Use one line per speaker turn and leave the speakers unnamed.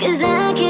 Cause I can't